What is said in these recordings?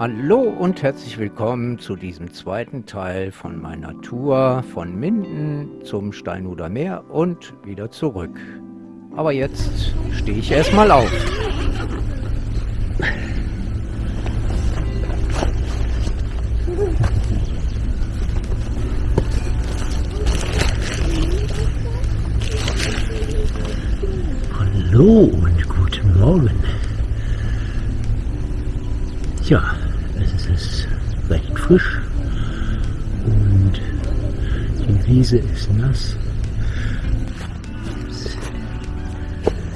Hallo und herzlich willkommen zu diesem zweiten Teil von meiner Tour von Minden zum Steinhuder Meer und wieder zurück. Aber jetzt stehe ich erstmal auf. Hallo und guten Morgen. Ist recht frisch und die Wiese ist nass.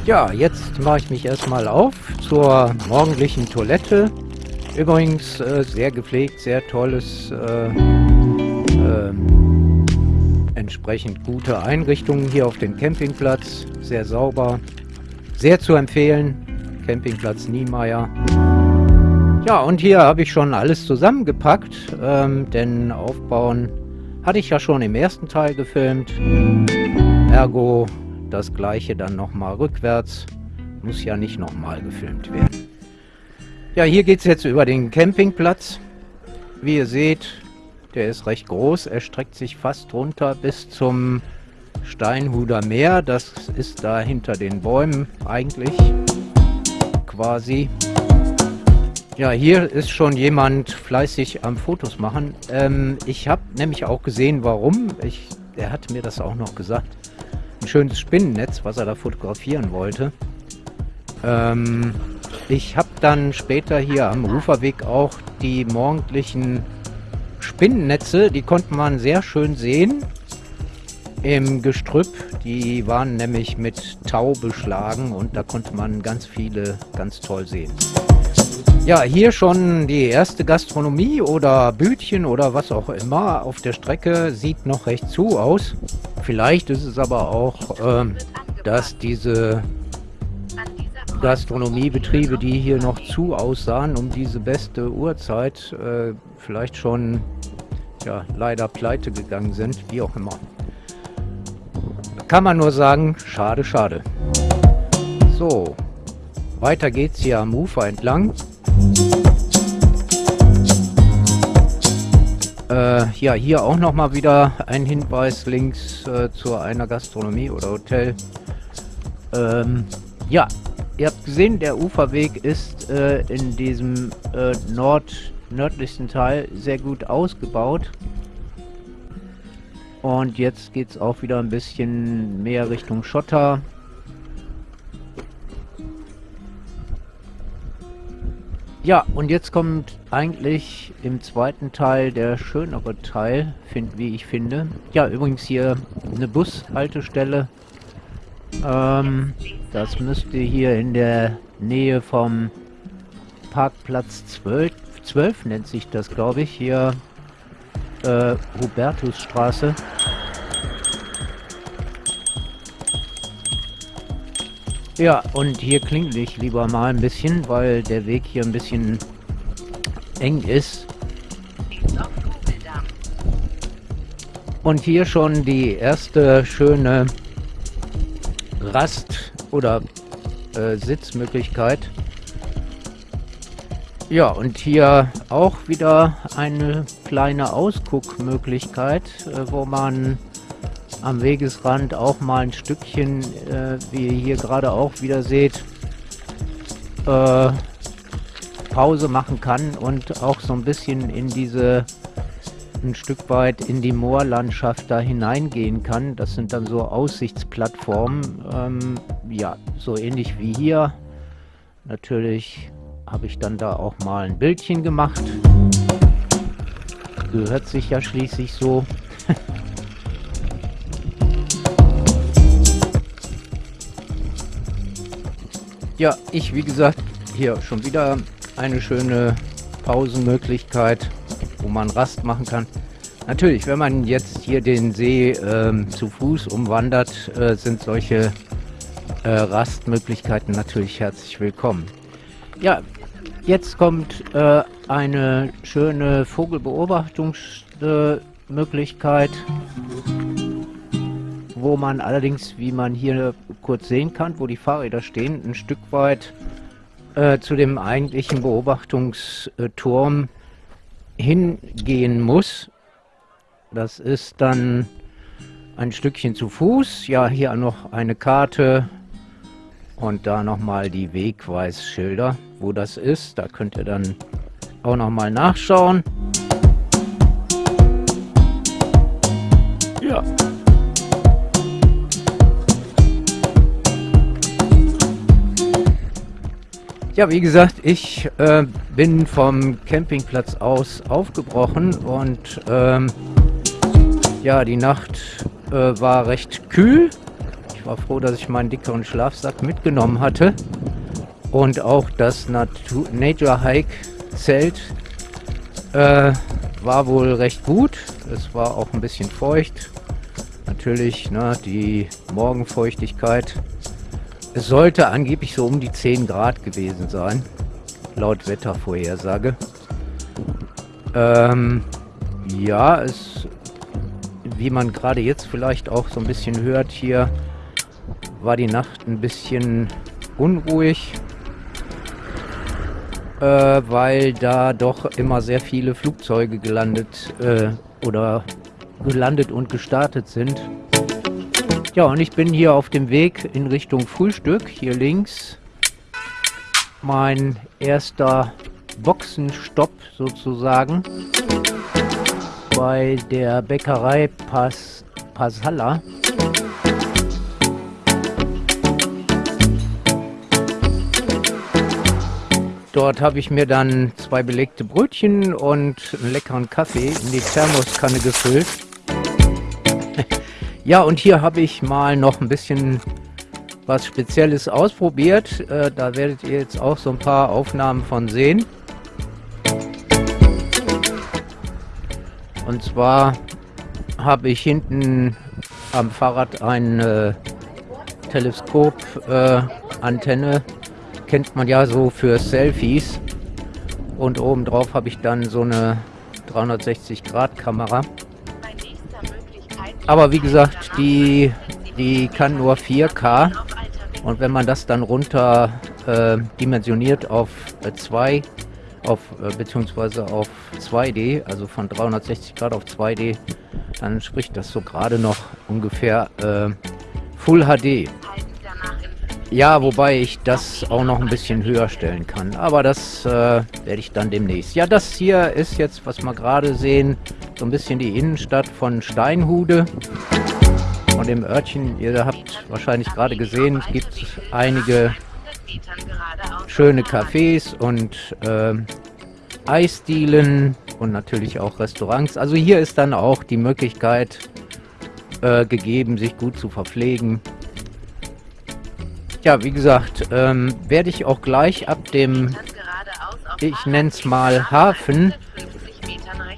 Ja, jetzt mache ich mich erstmal auf zur morgendlichen Toilette. Übrigens äh, sehr gepflegt, sehr tolles, äh, äh, entsprechend gute Einrichtungen hier auf dem Campingplatz. Sehr sauber, sehr zu empfehlen. Campingplatz Niemeyer. Ja, und hier habe ich schon alles zusammengepackt, ähm, denn Aufbauen hatte ich ja schon im ersten Teil gefilmt. Ergo das gleiche dann nochmal rückwärts. Muss ja nicht nochmal gefilmt werden. Ja, hier geht es jetzt über den Campingplatz. Wie ihr seht, der ist recht groß. Er streckt sich fast runter bis zum Steinhuder Meer. Das ist da hinter den Bäumen eigentlich. Quasi. Ja, hier ist schon jemand fleißig am Fotos machen. Ähm, ich habe nämlich auch gesehen, warum. Ich, er hat mir das auch noch gesagt ein schönes Spinnennetz, was er da fotografieren wollte. Ähm, ich habe dann später hier am Uferweg auch die morgendlichen Spinnennetze, die konnte man sehr schön sehen im Gestrüpp. Die waren nämlich mit Tau beschlagen und da konnte man ganz viele ganz toll sehen. Ja, hier schon die erste Gastronomie oder Bütchen oder was auch immer auf der Strecke. Sieht noch recht zu aus. Vielleicht ist es aber auch, ähm, dass diese Gastronomiebetriebe, die hier noch zu aussahen, um diese beste Uhrzeit, äh, vielleicht schon ja, leider pleite gegangen sind, wie auch immer. Kann man nur sagen, schade, schade. So, weiter geht's hier am Ufer entlang. Äh, ja, hier auch nochmal wieder ein Hinweis links äh, zu einer Gastronomie oder Hotel. Ähm, ja, ihr habt gesehen, der Uferweg ist äh, in diesem äh, nord nördlichsten Teil sehr gut ausgebaut. Und jetzt geht es auch wieder ein bisschen mehr Richtung Schotter. Ja, und jetzt kommt eigentlich im zweiten Teil der schönere Teil, find, wie ich finde. Ja, übrigens hier eine Bushaltestelle. Ähm, das müsste hier in der Nähe vom Parkplatz 12, 12 nennt sich das, glaube ich, hier äh, Hubertusstraße. Ja, und hier klingel ich lieber mal ein bisschen, weil der Weg hier ein bisschen eng ist. Und hier schon die erste schöne Rast- oder äh, Sitzmöglichkeit. Ja, und hier auch wieder eine kleine Ausguckmöglichkeit, äh, wo man am Wegesrand auch mal ein Stückchen, äh, wie ihr hier gerade auch wieder seht, äh, Pause machen kann und auch so ein bisschen in diese ein Stück weit in die Moorlandschaft da hineingehen kann. Das sind dann so Aussichtsplattformen, ähm, ja, so ähnlich wie hier. Natürlich habe ich dann da auch mal ein Bildchen gemacht. Gehört sich ja schließlich so. Ja, ich wie gesagt, hier schon wieder eine schöne Pausenmöglichkeit, wo man Rast machen kann. Natürlich, wenn man jetzt hier den See ähm, zu Fuß umwandert, äh, sind solche äh, Rastmöglichkeiten natürlich herzlich willkommen. Ja, jetzt kommt äh, eine schöne Vogelbeobachtungsmöglichkeit. Wo man allerdings, wie man hier kurz sehen kann, wo die Fahrräder stehen, ein Stück weit äh, zu dem eigentlichen Beobachtungsturm hingehen muss. Das ist dann ein Stückchen zu Fuß. Ja, hier noch eine Karte und da nochmal die Wegweisschilder, wo das ist. Da könnt ihr dann auch nochmal nachschauen. Ja. Ja, wie gesagt, ich äh, bin vom Campingplatz aus aufgebrochen und ähm, ja, die Nacht äh, war recht kühl. Ich war froh, dass ich meinen dickeren Schlafsack mitgenommen hatte und auch das Natur Nature Hike Zelt äh, war wohl recht gut. Es war auch ein bisschen feucht. Natürlich ne, die Morgenfeuchtigkeit es sollte angeblich so um die 10 Grad gewesen sein, laut Wettervorhersage. Ähm, ja, es, wie man gerade jetzt vielleicht auch so ein bisschen hört hier, war die Nacht ein bisschen unruhig, äh, weil da doch immer sehr viele Flugzeuge gelandet äh, oder gelandet und gestartet sind. Ja, und ich bin hier auf dem Weg in Richtung Frühstück. Hier links mein erster Boxenstopp sozusagen bei der Bäckerei Pas Pasalla. Dort habe ich mir dann zwei belegte Brötchen und einen leckeren Kaffee in die Thermoskanne gefüllt. Ja, und hier habe ich mal noch ein bisschen was Spezielles ausprobiert. Äh, da werdet ihr jetzt auch so ein paar Aufnahmen von sehen. Und zwar habe ich hinten am Fahrrad eine Teleskop-Antenne. Äh, Kennt man ja so für Selfies. Und obendrauf habe ich dann so eine 360-Grad-Kamera. Aber wie gesagt, die, die kann nur 4K. Und wenn man das dann runter äh, dimensioniert auf 2, äh, auf, äh, beziehungsweise auf 2D, also von 360 Grad auf 2D, dann spricht das so gerade noch ungefähr äh, Full HD. Ja, wobei ich das auch noch ein bisschen höher stellen kann. Aber das äh, werde ich dann demnächst. Ja, das hier ist jetzt, was wir gerade sehen, so ein bisschen die Innenstadt von Steinhude. Und im Örtchen, ihr habt wahrscheinlich gerade gesehen, es gibt einige schöne Cafés und äh, Eisdielen und natürlich auch Restaurants. Also hier ist dann auch die Möglichkeit äh, gegeben, sich gut zu verpflegen. Ja, wie gesagt, ähm, werde ich auch gleich ab dem, ich nenne es mal Hafen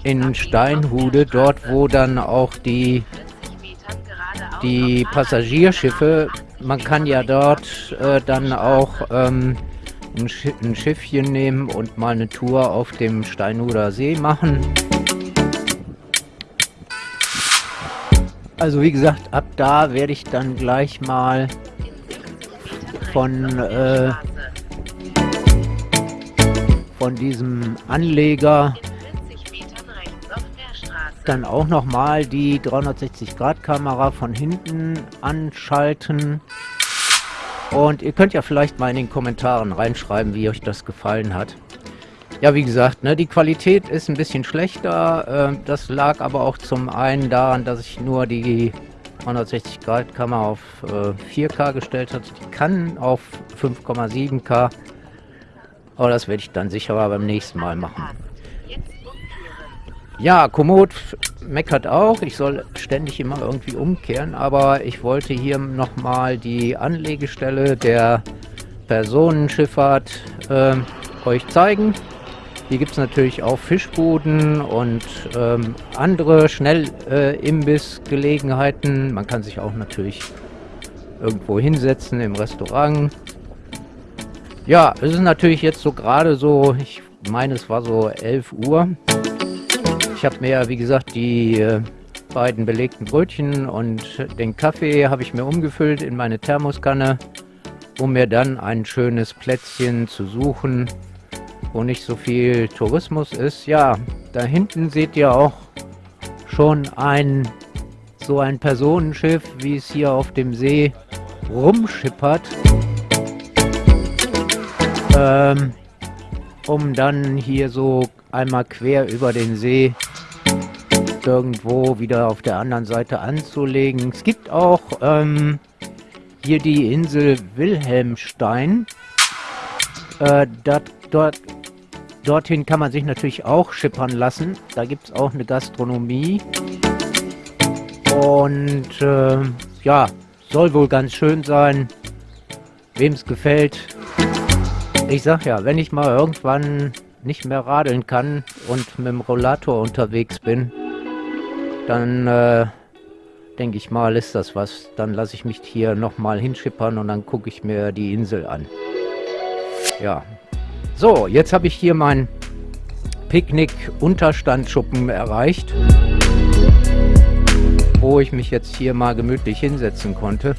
in Steinhude, dort wo dann auch die, die Passagierschiffe, man kann ja dort äh, dann auch ähm, ein, Sch ein Schiffchen nehmen und mal eine Tour auf dem Steinhuder See machen. Also wie gesagt, ab da werde ich dann gleich mal von, äh, von diesem Anleger dann auch nochmal die 360-Grad-Kamera von hinten anschalten. Und ihr könnt ja vielleicht mal in den Kommentaren reinschreiben, wie euch das gefallen hat. Ja, wie gesagt, ne, die Qualität ist ein bisschen schlechter. Äh, das lag aber auch zum einen daran, dass ich nur die 360 Grad Kamera auf äh, 4K gestellt hat. Die kann auf 5,7K. Aber das werde ich dann sicher beim nächsten Mal machen. Ja, Komoot meckert auch. Ich soll ständig immer irgendwie umkehren. Aber ich wollte hier nochmal die Anlegestelle der Personenschifffahrt äh, euch zeigen. Hier gibt es natürlich auch Fischbuden und ähm, andere Schnellimbissgelegenheiten. Äh, Man kann sich auch natürlich irgendwo hinsetzen im Restaurant. Ja, es ist natürlich jetzt so gerade so, ich meine es war so 11 Uhr. Ich habe mir, wie gesagt, die äh, beiden belegten Brötchen und den Kaffee habe ich mir umgefüllt in meine Thermoskanne. um mir dann ein schönes Plätzchen zu suchen, wo nicht so viel Tourismus ist. Ja, da hinten seht ihr auch schon ein so ein Personenschiff, wie es hier auf dem See rumschippert. Ähm, um dann hier so einmal quer über den See irgendwo wieder auf der anderen Seite anzulegen. Es gibt auch ähm, hier die Insel Wilhelmstein. Äh, dat, dort, dorthin kann man sich natürlich auch schippern lassen. Da gibt es auch eine Gastronomie. Und äh, ja, soll wohl ganz schön sein. Wem es gefällt. Ich sag ja, wenn ich mal irgendwann nicht mehr radeln kann und mit dem Rollator unterwegs bin, dann äh, denke ich mal, ist das was. Dann lasse ich mich hier nochmal hinschippern und dann gucke ich mir die Insel an. Ja. So, jetzt habe ich hier meinen Picknick-Unterstandschuppen erreicht, wo ich mich jetzt hier mal gemütlich hinsetzen konnte,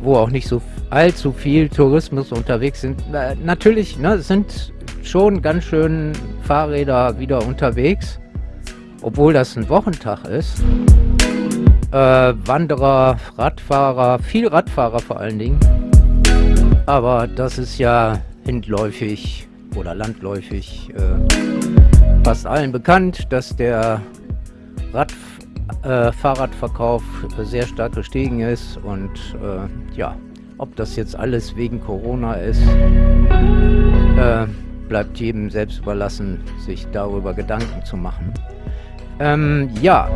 wo auch nicht so allzu viel Tourismus unterwegs sind. Äh, natürlich, ne, sind schon ganz schön Fahrräder wieder unterwegs obwohl das ein Wochentag ist. Äh, Wanderer, Radfahrer, viel Radfahrer vor allen Dingen. Aber das ist ja hindläufig oder landläufig äh, fast allen bekannt, dass der Rad, äh, Fahrradverkauf sehr stark gestiegen ist und äh, ja, ob das jetzt alles wegen Corona ist, äh, bleibt jedem selbst überlassen, sich darüber Gedanken zu machen. Ähm, ja.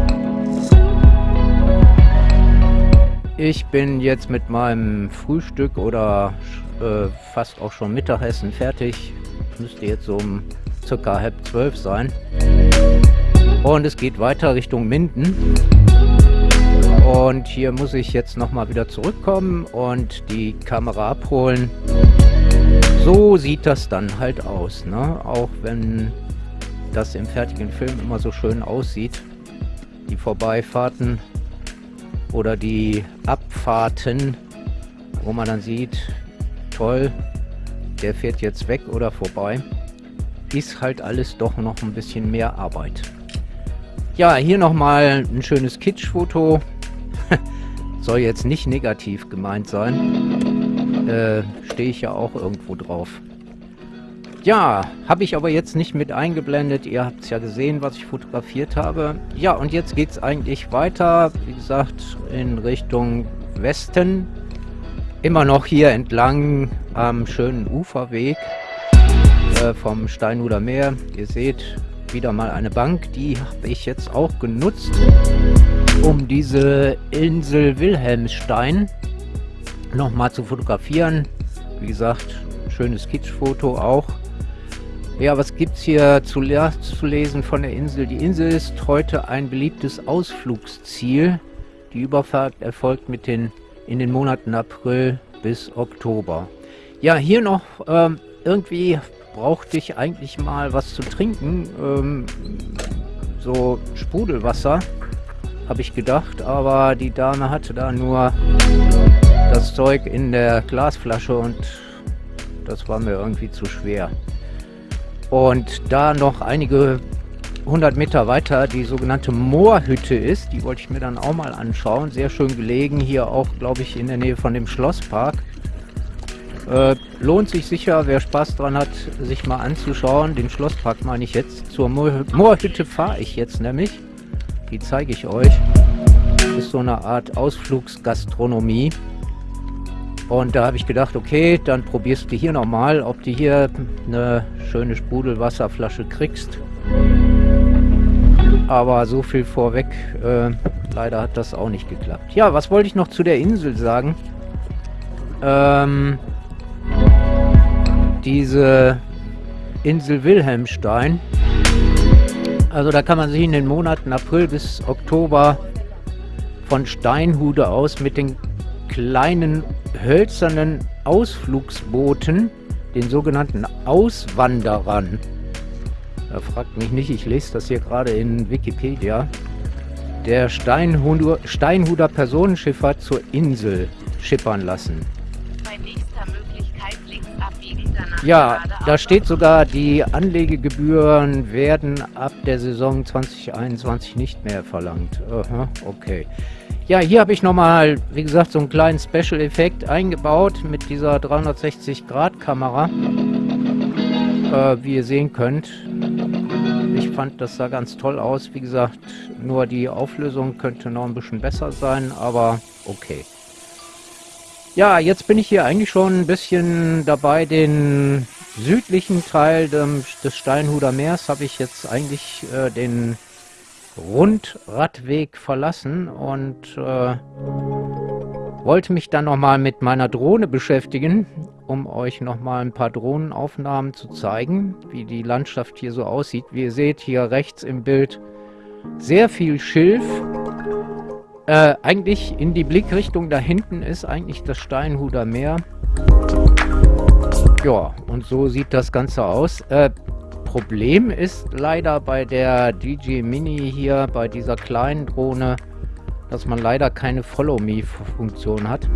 Ich bin jetzt mit meinem Frühstück oder äh, fast auch schon Mittagessen fertig. Müsste jetzt so um circa halb zwölf sein. Und es geht weiter Richtung Minden. Und hier muss ich jetzt nochmal wieder zurückkommen und die Kamera abholen. So sieht das dann halt aus, ne? Auch wenn das im fertigen Film immer so schön aussieht. Die Vorbeifahrten oder die Abfahrten, wo man dann sieht, toll, der fährt jetzt weg oder vorbei. Ist halt alles doch noch ein bisschen mehr Arbeit. Ja, hier nochmal ein schönes Kitschfoto. Soll jetzt nicht negativ gemeint sein. Äh, Stehe ich ja auch irgendwo drauf. Ja, habe ich aber jetzt nicht mit eingeblendet. Ihr habt es ja gesehen, was ich fotografiert habe. Ja, und jetzt geht es eigentlich weiter, wie gesagt, in Richtung Westen. Immer noch hier entlang am schönen Uferweg äh, vom Steinhuder Meer. Ihr seht wieder mal eine Bank. Die habe ich jetzt auch genutzt, um diese Insel Wilhelmstein nochmal zu fotografieren. Wie gesagt, schönes Kitschfoto auch. Ja, was gibt es hier zu, zu, lesen von der Insel? Die Insel ist heute ein beliebtes Ausflugsziel. Die Überfahrt erfolgt mit den, in den Monaten April bis Oktober. Ja, hier noch ähm, irgendwie brauchte ich eigentlich mal was zu trinken. Ähm, so Sprudelwasser, habe ich gedacht. Aber die Dame hatte da nur das Zeug in der Glasflasche und das war mir irgendwie zu schwer. Und da noch einige hundert Meter weiter die sogenannte Moorhütte ist, die wollte ich mir dann auch mal anschauen. Sehr schön gelegen, hier auch, glaube ich, in der Nähe von dem Schlosspark. Äh, lohnt sich sicher, wer Spaß dran hat, sich mal anzuschauen. Den Schlosspark meine ich jetzt. Zur Moor Moorhütte fahre ich jetzt nämlich. Die zeige ich euch. Ist so eine Art Ausflugsgastronomie. Und da habe ich gedacht, okay, dann probierst du hier nochmal, ob du hier eine schöne Sprudelwasserflasche kriegst. Aber so viel vorweg, äh, leider hat das auch nicht geklappt. Ja, was wollte ich noch zu der Insel sagen? Ähm, diese Insel Wilhelmstein. Also da kann man sich in den Monaten April bis Oktober von Steinhude aus mit den kleinen hölzernen Ausflugsbooten, den sogenannten Auswanderern. Da fragt mich nicht, ich lese das hier gerade in Wikipedia. Der Steinhuder, Steinhuder Personenschifffahrt zur Insel. schippern lassen. Bei nächster Möglichkeit links abbiegen, danach Ja, da steht sogar, die Anlegegebühren werden ab der Saison 2021 nicht mehr verlangt. Aha, okay. Ja, hier habe ich nochmal, wie gesagt, so einen kleinen Special-Effekt eingebaut mit dieser 360-Grad-Kamera. Äh, wie ihr sehen könnt. Ich fand, das sah ganz toll aus. Wie gesagt, nur die Auflösung könnte noch ein bisschen besser sein, aber okay. Ja, jetzt bin ich hier eigentlich schon ein bisschen dabei, den südlichen Teil des Steinhuder Meers habe ich jetzt eigentlich äh, den Rundradweg verlassen und äh, wollte mich dann nochmal mit meiner Drohne beschäftigen, um euch nochmal ein paar Drohnenaufnahmen zu zeigen, wie die Landschaft hier so aussieht. Wie ihr seht hier rechts im Bild sehr viel Schilf. Äh, eigentlich in die Blickrichtung da hinten ist eigentlich das Steinhuder Meer. Ja, und so sieht das Ganze aus. Äh, Problem ist leider bei der DJ Mini hier, bei dieser kleinen Drohne, dass man leider keine Follow-Me-Funktion hat.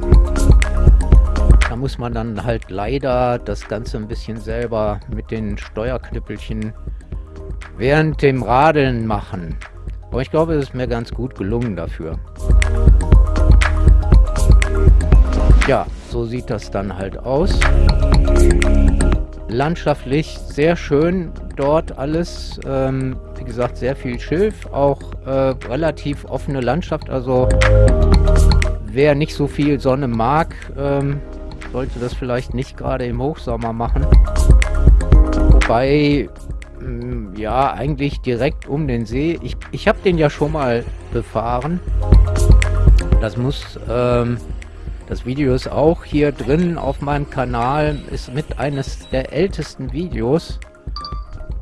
Da muss man dann halt leider das Ganze ein bisschen selber mit den Steuerknüppelchen während dem Radeln machen. Aber ich glaube, es ist mir ganz gut gelungen dafür. Ja, so sieht das dann halt aus. Landschaftlich sehr schön dort alles. Ähm, wie gesagt, sehr viel Schilf, auch äh, relativ offene Landschaft. Also wer nicht so viel Sonne mag, ähm, sollte das vielleicht nicht gerade im Hochsommer machen. Wobei, mh, mm, ja, eigentlich direkt um den See. Ich, ich habe den ja schon mal befahren. Das muss... Ähm, das Video ist auch hier drin auf meinem Kanal, ist mit eines der ältesten Videos.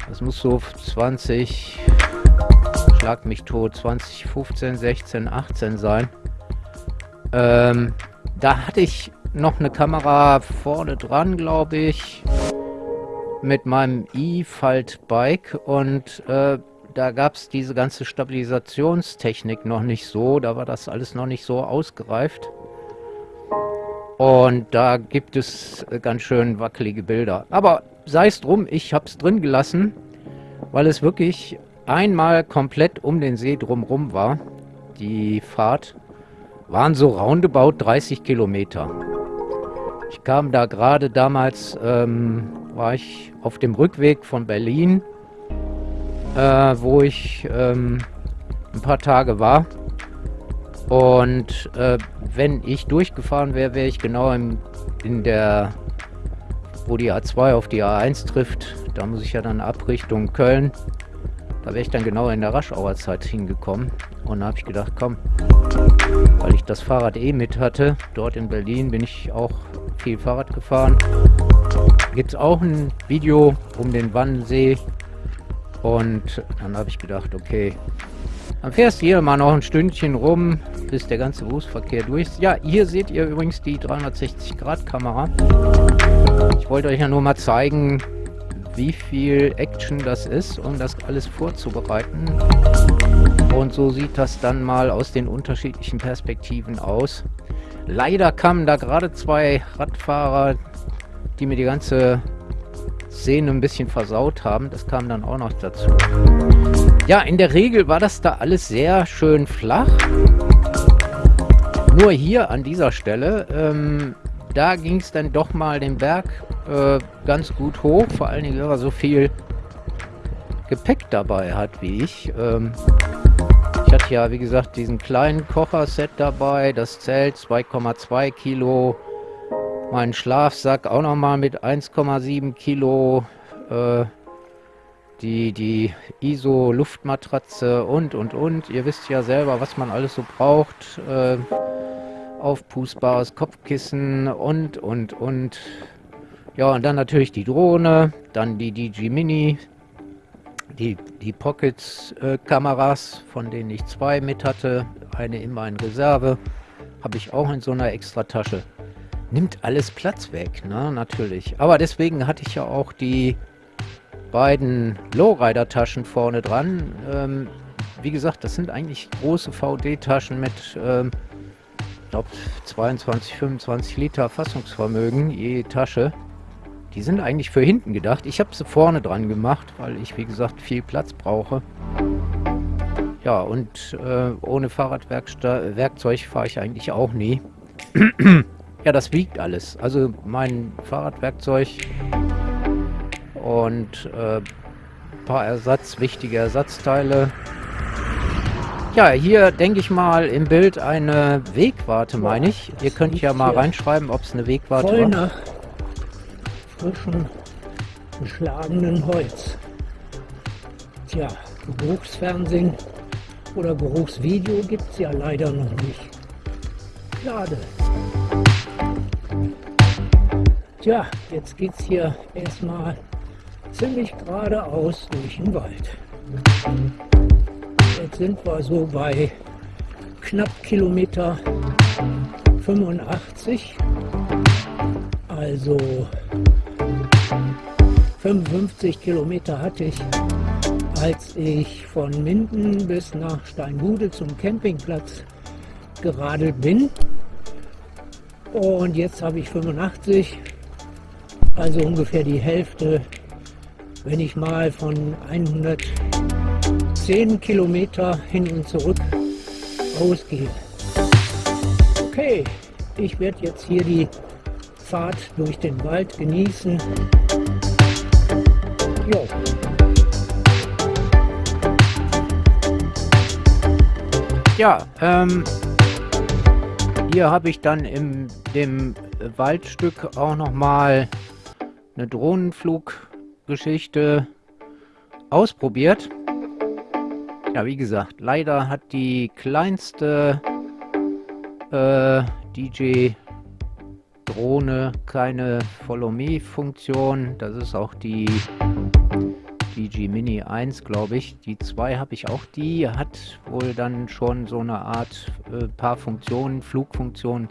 Das muss so 20, schlag mich tot, 2015, 16, 18 sein. Ähm, da hatte ich noch eine Kamera vorne dran, glaube ich, mit meinem E-Falt-Bike und äh, da gab es diese ganze Stabilisationstechnik noch nicht so, da war das alles noch nicht so ausgereift. Und da gibt es äh, ganz schön wackelige Bilder. Aber sei es drum, ich habe es drin gelassen, weil es wirklich einmal komplett um den See drumrum war. Die Fahrt waren so roundabout 30 Kilometer. Ich kam da gerade damals, ähm, war ich auf dem Rückweg von Berlin, äh, wo ich ähm, ein paar Tage war. Und äh, wenn ich durchgefahren wäre, wäre ich genau in, in der, wo die A2 auf die A1 trifft. Da muss ich ja dann ab Richtung Köln. Da wäre ich dann genau in der Raschauer Zeit hingekommen. Und da habe ich gedacht, komm, weil ich das Fahrrad eh mit hatte. Dort in Berlin bin ich auch viel Fahrrad gefahren. Gibt es auch ein Video um den Wannsee. Und dann habe ich gedacht, okay, dann fährst du hier mal noch ein Stündchen rum, bis der ganze Berufsverkehr durch ist. Ja, hier seht ihr übrigens die 360-Grad-Kamera. Ich wollte euch ja nur mal zeigen, wie viel Action das ist, um das alles vorzubereiten. Und so sieht das dann mal aus den unterschiedlichen Perspektiven aus. Leider kamen da gerade zwei Radfahrer, die mir die ganze Szene ein bisschen versaut haben. Das kam dann auch noch dazu. Ja, in der Regel war das da alles sehr schön flach. Nur hier an dieser Stelle, ähm, da ging es dann doch mal den Berg äh, ganz gut hoch. Vor allen Dingen, wenn man so viel Gepäck dabei hat wie ich. Ähm, ich hatte ja, wie gesagt, diesen kleinen Kocherset dabei, das Zelt 2,2 Kilo, meinen Schlafsack auch nochmal mit 1,7 Kilo, äh, die, die ISO-Luftmatratze und, und, und. Ihr wisst ja selber, was man alles so braucht. Äh, aufpustbares Kopfkissen und, und, und. Ja, und dann natürlich die Drohne, dann die DG Mini, die, die Pockets-Kameras, äh, von denen ich zwei mit hatte. Eine immer in Reserve. Habe ich auch in so einer Extratasche. Nimmt alles Platz weg, ne? Natürlich. Aber deswegen hatte ich ja auch die beiden Lowrider-Taschen vorne dran. Ähm, wie gesagt, das sind eigentlich große VD-Taschen mit ähm, glaube 22, 25 Liter Fassungsvermögen je Tasche. Die sind eigentlich für hinten gedacht. Ich habe sie vorne dran gemacht, weil ich, wie gesagt, viel Platz brauche. Ja, und äh, ohne Fahrradwerkzeug fahre ich eigentlich auch nie. ja, das wiegt alles. Also mein Fahrradwerkzeug und äh, ein paar Ersatz, wichtige Ersatzteile. Ja, hier denke ich mal im Bild eine Wegwarte, meine ich. Ihr könnt ja mal reinschreiben, ob es eine Wegwarte Voll war. nach frischem, geschlagenen Holz. Tja, Geruchsfernsehen oder Geruchsvideo gibt es ja leider noch nicht. Schade. Tja, jetzt geht's hier erstmal ziemlich geradeaus durch den Wald. Jetzt sind wir so bei knapp Kilometer 85. Also 55 Kilometer hatte ich, als ich von Minden bis nach Steinbude zum Campingplatz geradelt bin. Und jetzt habe ich 85, also ungefähr die Hälfte, wenn ich mal von 110 Kilometer hin und zurück ausgehe. Okay, ich werde jetzt hier die Fahrt durch den Wald genießen. Jo. Ja, ähm, hier habe ich dann in dem Waldstück auch nochmal eine Drohnenfluggeschichte ausprobiert. Ja, wie gesagt, leider hat die kleinste äh, DJ-Drohne keine Follow-Me-Funktion. Das ist auch die DG Mini 1, glaube ich. Die 2 habe ich auch. Die hat wohl dann schon so eine Art äh, paar Funktionen, Flugfunktionen.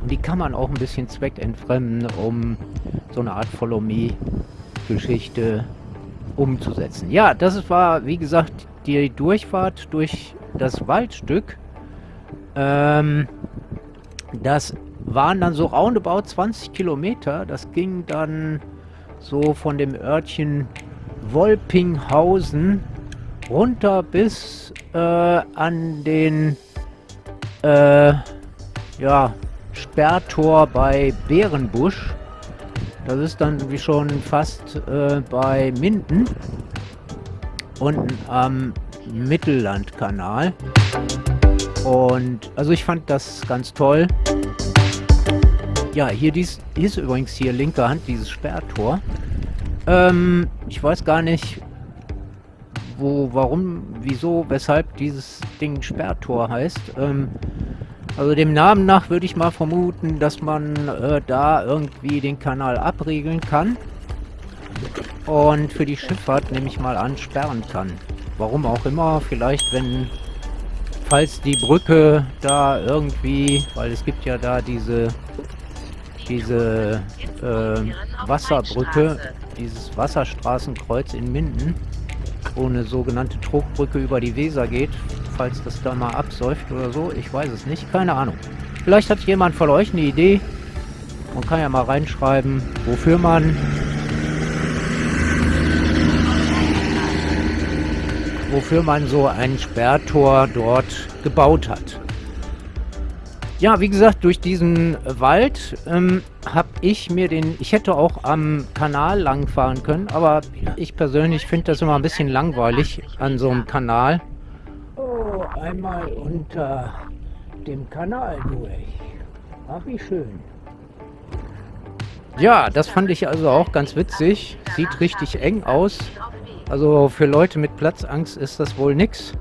Und die kann man auch ein bisschen zweckentfremden, um so eine Art Follow-Me-Geschichte umzusetzen. Ja, das war, wie gesagt, die Durchfahrt durch das Waldstück. Ähm, das waren dann so roundabout 20 Kilometer. Das ging dann so von dem Örtchen Wolpinghausen runter bis äh, an den äh, ja, Sperrtor bei Bärenbusch. Das ist dann wie schon fast äh, bei Minden unten am Mittellandkanal. Und also ich fand das ganz toll. Ja, hier dies, ist übrigens hier linke Hand dieses Sperrtor. Ähm, ich weiß gar nicht, wo, warum, wieso, weshalb dieses Ding Sperrtor heißt. Ähm, also dem Namen nach würde ich mal vermuten, dass man äh, da irgendwie den Kanal abriegeln kann. Und für die Schifffahrt nehme ich mal an, sperren kann. Warum auch immer, vielleicht wenn, falls die Brücke da irgendwie, weil es gibt ja da diese, diese äh, Wasserbrücke, dieses Wasserstraßenkreuz in Minden, wo eine sogenannte Trogbrücke über die Weser geht, falls das da mal absäuft oder so, ich weiß es nicht, keine Ahnung. Vielleicht hat jemand von euch eine Idee. Man kann ja mal reinschreiben, wofür man wofür man so ein Sperrtor dort gebaut hat. Ja, wie gesagt, durch diesen Wald ähm, habe ich mir den... Ich hätte auch am Kanal lang fahren können, aber ich persönlich finde das immer ein bisschen langweilig an so einem Kanal. Einmal unter dem Kanal durch. Ach, wie schön. Ja, das fand ich also auch ganz witzig. Sieht richtig eng aus. Also für Leute mit Platzangst ist das wohl nix.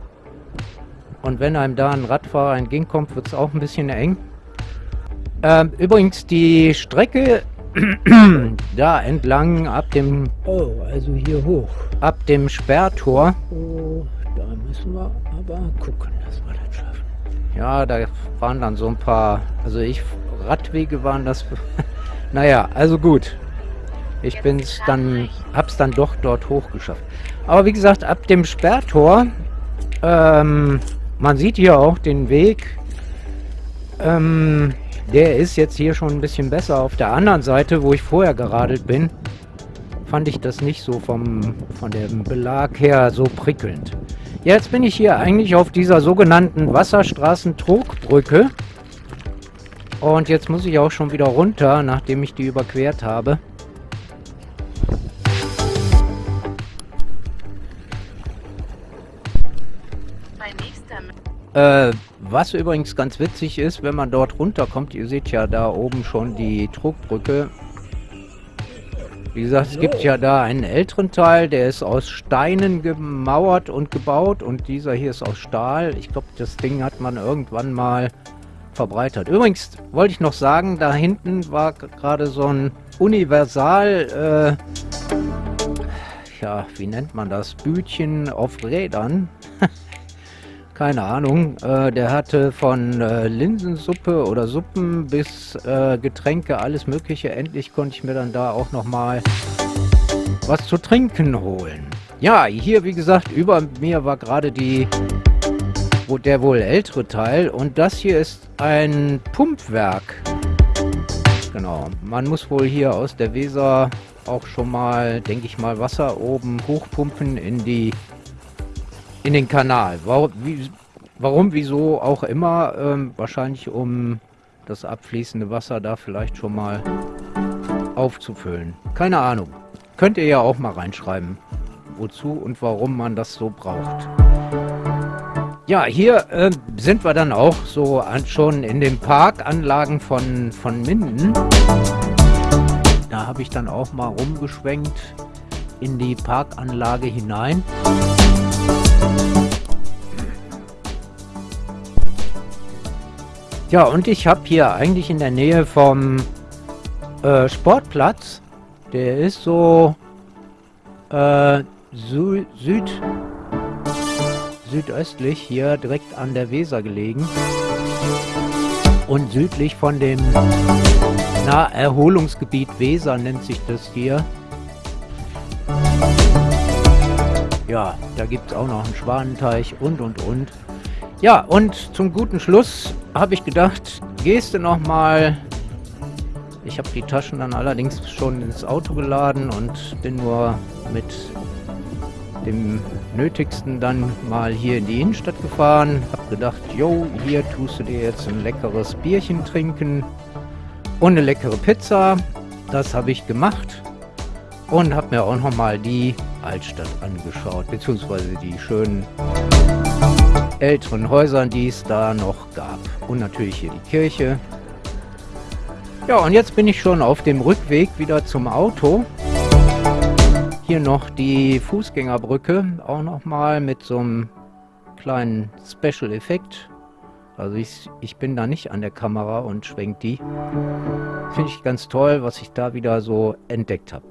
Und wenn einem da ein Radfahrer entgegenkommt, wird es auch ein bisschen eng. Ähm, übrigens, die Strecke da entlang ab dem Oh, also hier hoch. ab dem Sperrtor. Oh, da müssen wir aber gucken, dass wir das schaffen. Ja, da waren dann so ein paar, also ich, Radwege waren das. naja, also gut. Ich bin's dann, hab's dann doch dort hochgeschafft. Aber wie gesagt, ab dem Sperrtor, ähm, man sieht hier auch den Weg Ähm, der ist jetzt hier schon ein bisschen besser. Auf der anderen Seite, wo ich vorher geradelt bin, fand ich das nicht so vom, von dem Belag her so prickelnd. Jetzt bin ich hier eigentlich auf dieser sogenannten Wasserstraßen-Trogbrücke. Und jetzt muss ich auch schon wieder runter, nachdem ich die überquert habe. Äh, was übrigens ganz witzig ist, wenn man dort runterkommt, ihr seht ja da oben schon die Trugbrücke. Wie gesagt, es gibt ja da einen älteren Teil, der ist aus Steinen gemauert und gebaut und dieser hier ist aus Stahl. Ich glaube, das Ding hat man irgendwann mal verbreitert. Übrigens wollte ich noch sagen, da hinten war gerade so ein Universal, äh, ja, wie nennt man das? Bütchen auf Rädern. Keine Ahnung. Äh, der hatte von äh, Linsensuppe oder Suppen bis äh, Getränke, alles Mögliche. Endlich konnte ich mir dann da auch nochmal was zu trinken holen. Ja, hier wie gesagt, über mir war gerade die wo der wohl ältere Teil und das hier ist ein Pumpwerk. Genau, man muss wohl hier aus der Weser auch schon mal, denke ich mal, Wasser oben hochpumpen in die in den Kanal. Warum, wie, warum wieso auch immer, ähm, wahrscheinlich um das abfließende Wasser da vielleicht schon mal aufzufüllen. Keine Ahnung. Könnt ihr ja auch mal reinschreiben, wozu und warum man das so braucht. Ja, hier äh, sind wir dann auch so an, schon in den Parkanlagen von, von Minden. Da habe ich dann auch mal rumgeschwenkt in die Parkanlage hinein. Ja, und ich habe hier eigentlich in der Nähe vom äh, Sportplatz, der ist so äh, Sü Süd südöstlich hier direkt an der Weser gelegen und südlich von dem na, Erholungsgebiet Weser nennt sich das hier. Ja, da gibt es auch noch einen Schwanenteich und und und. Ja, und zum guten Schluss habe ich gedacht, gehst du noch mal. Ich habe die Taschen dann allerdings schon ins Auto geladen und bin nur mit dem Nötigsten dann mal hier in die Innenstadt gefahren. Hab gedacht, jo, hier tust du dir jetzt ein leckeres Bierchen trinken und eine leckere Pizza. Das habe ich gemacht und habe mir auch noch mal die Altstadt angeschaut, beziehungsweise die schönen älteren Häusern, die es da noch gab. Und natürlich hier die Kirche. Ja, und jetzt bin ich schon auf dem Rückweg wieder zum Auto. Hier noch die Fußgängerbrücke, auch nochmal mit so einem kleinen Special-Effekt. Also ich, ich bin da nicht an der Kamera und schwenk die. Finde ich ganz toll, was ich da wieder so entdeckt habe.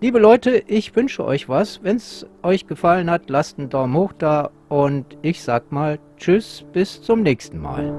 Liebe Leute, ich wünsche euch was. Wenn es euch gefallen hat, lasst einen Daumen hoch da und ich sag mal Tschüss, bis zum nächsten Mal.